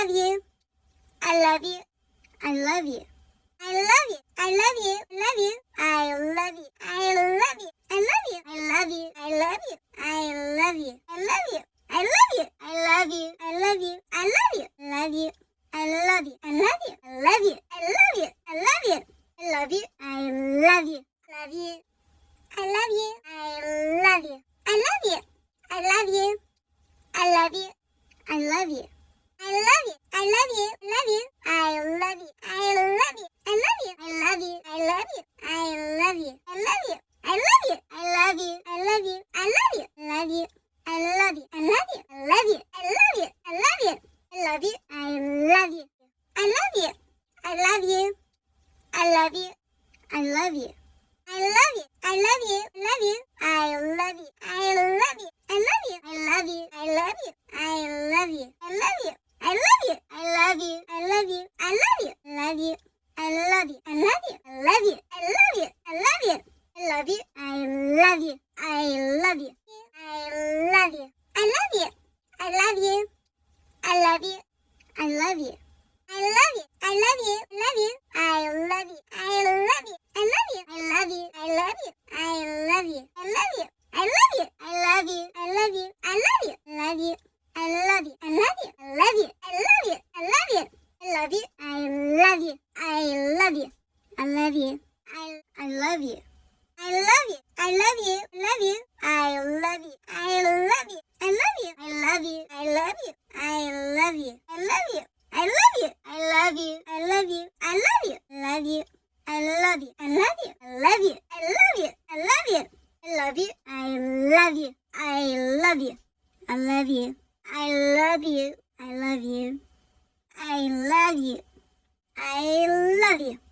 love you. I love you. I love you. Love you. I love you. I love you. I love you. I love you. I love you. I love you. I love you. I love you. I love you. I love you. I love you. Love you. I love you. I love you. I love you. I love you. I love you. I love you. I love you. Love you. I love you. I love you. I love you. I love you. I love you. I love you. I love you. I love you. Love you. I love you. I love you. I love you. I love you. I love you. I love you. I love you. I love you. I love you. I love you. I love you. Love you. I love you. I love you. I love you. I love you. I love you. I love you. I love you. I love you. I love you. I love you. I love you. I love you. I love you. Love you. I love you. I love you. I love you. I love you. I love you. I love you. I love you. I love you. Love you. I love you. I love you. I love you. I love you. I love you. I love you. I love you. I love you. I love you. I love you. I love you. Love you. I love you. I love you. I love you. I love you. I love you. I love you. I love you. I love you. I love you. I I love you. I love you. I love you. Love you. I love you. I love you. I love you. I love you. I love you. I love you. I love you. I love you. I love you. I love you. I love you. Love you. I love you. I love you. I love you. I love you. I love you. I love you. I love you. I love you. I love you. I love you. I love you. I love you. I love you.